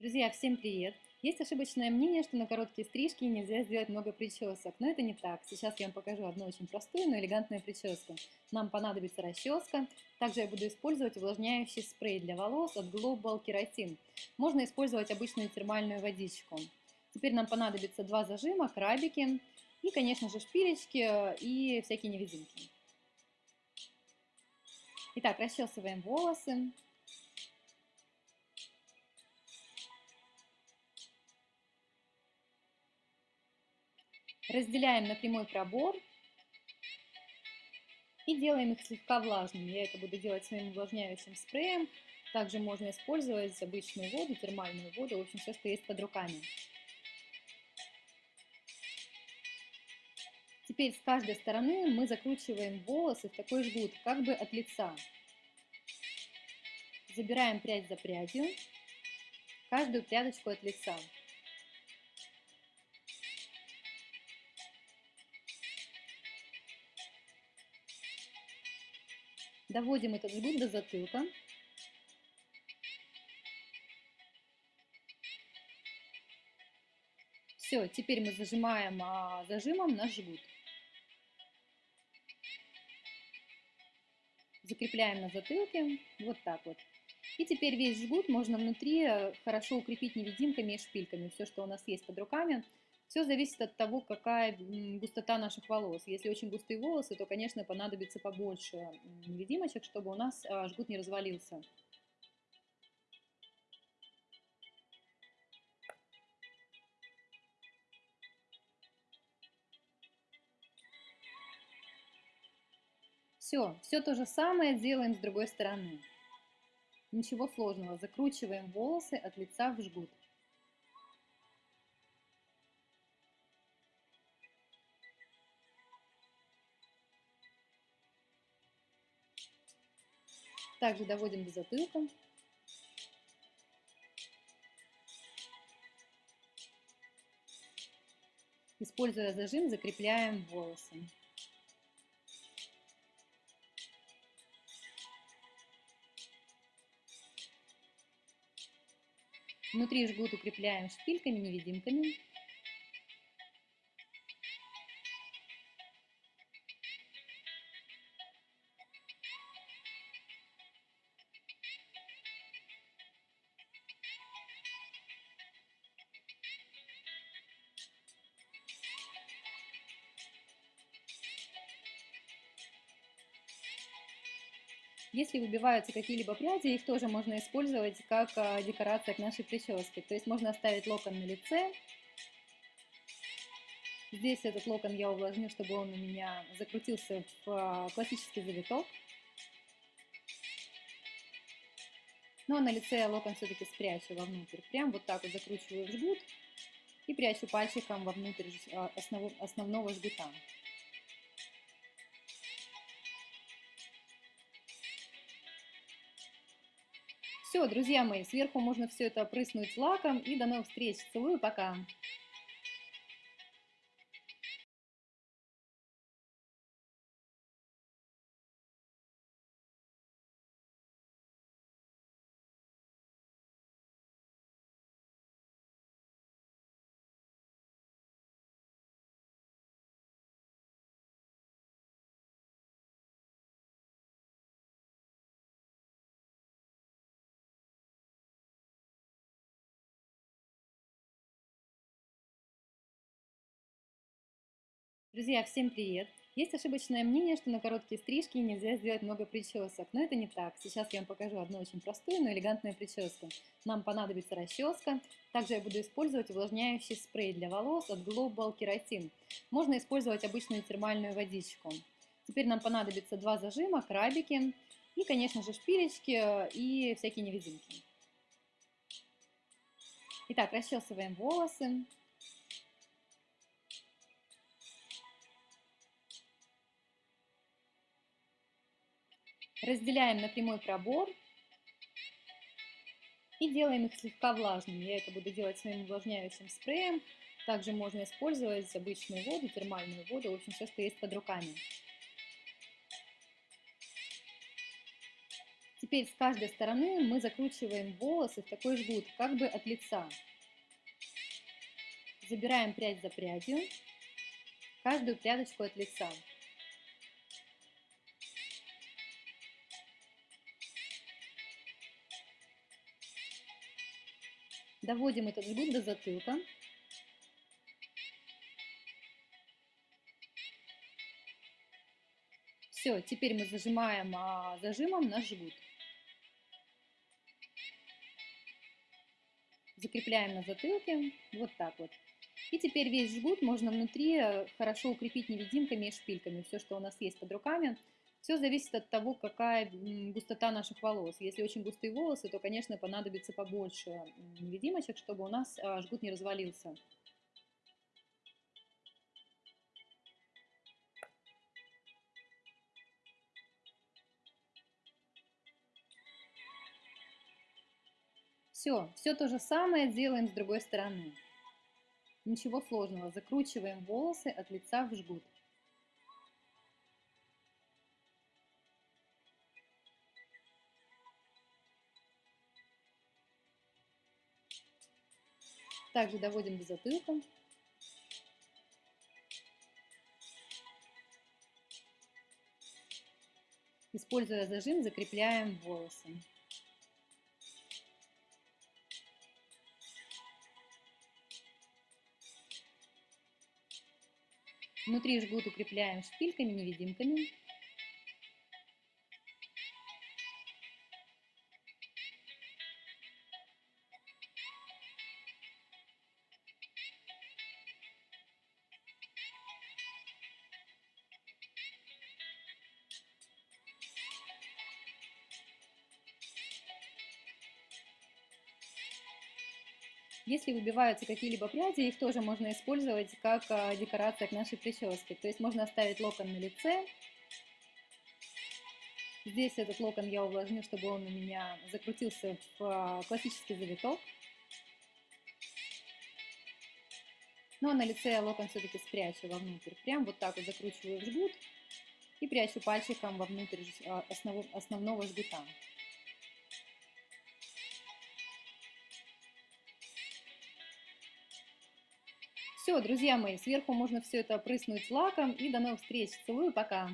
Друзья, всем привет! Есть ошибочное мнение, что на короткие стрижки нельзя сделать много причесок, но это не так. Сейчас я вам покажу одну очень простую, но элегантную прическу. Нам понадобится расческа. Также я буду использовать увлажняющий спрей для волос от Global Keratin. Можно использовать обычную термальную водичку. Теперь нам понадобится два зажима, крабики и, конечно же, шпилечки и всякие невидимки. Итак, расчесываем волосы. Разделяем на прямой пробор и делаем их слегка влажными. Я это буду делать своим увлажняющим спреем. Также можно использовать обычную воду, термальную воду, в общем, все, что есть под руками. Теперь с каждой стороны мы закручиваем волосы в такой жгут, как бы от лица. Забираем прядь за прядью, каждую прядочку от лица. Доводим этот жгут до затылка. Все, теперь мы зажимаем а, зажимом наш жгут. Закрепляем на затылке, вот так вот. И теперь весь жгут можно внутри э, хорошо укрепить невидимками и шпильками. Все, что у нас есть под руками. Все зависит от того, какая густота наших волос. Если очень густые волосы, то, конечно, понадобится побольше невидимочек, чтобы у нас а, жгут не развалился. Все, все то же самое делаем с другой стороны. Ничего сложного. Закручиваем волосы от лица в жгут. Также доводим до затылка. Используя зажим, закрепляем волосы. Внутри жгут укрепляем шпильками-невидимками. Если выбиваются какие-либо пряди, их тоже можно использовать как а, декорация к нашей прическе. То есть можно оставить локон на лице. Здесь этот локон я увлажню, чтобы он у меня закрутился в а, классический завиток. Ну а на лице локон все-таки спрячу вовнутрь. Прям вот так вот закручиваю в жгут и прячу пальчиком вовнутрь основного жгута. Все, друзья мои, сверху можно все это опрыснуть лаком. И до новых встреч. Целую, пока. Друзья, всем привет! Есть ошибочное мнение, что на короткие стрижки нельзя сделать много причесок, но это не так. Сейчас я вам покажу одну очень простую, но элегантную прическу. Нам понадобится расческа. Также я буду использовать увлажняющий спрей для волос от Global Keratin. Можно использовать обычную термальную водичку. Теперь нам понадобится два зажима, крабики и, конечно же, шпилечки и всякие невидимки. Итак, расчесываем волосы. Разделяем на прямой пробор и делаем их слегка влажными. Я это буду делать своим увлажняющим спреем. Также можно использовать обычную воду, термальную воду, в общем, все, что есть под руками. Теперь с каждой стороны мы закручиваем волосы в такой жгут, как бы от лица. Забираем прядь за прядью, каждую прядочку от лица. Доводим этот жгут до затылка. Все, теперь мы зажимаем а, зажимом наш жгут. Закрепляем на затылке, вот так вот. И теперь весь жгут можно внутри э, хорошо укрепить невидимками и шпильками. Все, что у нас есть под руками. Все зависит от того, какая густота наших волос. Если очень густые волосы, то, конечно, понадобится побольше невидимочек, чтобы у нас а, жгут не развалился. Все, все то же самое делаем с другой стороны. Ничего сложного. Закручиваем волосы от лица в жгут. Также доводим до затылка. Используя зажим, закрепляем волосы. Внутри жгут укрепляем шпильками-невидимками. Если выбиваются какие-либо пряди, их тоже можно использовать как а, декорация к нашей прическе. То есть можно оставить локон на лице. Здесь этот локон я увлажню, чтобы он у меня закрутился в а, классический завиток. А на лице я локон все-таки спрячу вовнутрь. Прям вот так вот закручиваю в жгут и прячу пальчиком вовнутрь а, основного жгута. Все, друзья мои, сверху можно все это опрыснуть лаком. И до новых встреч. Целую, пока.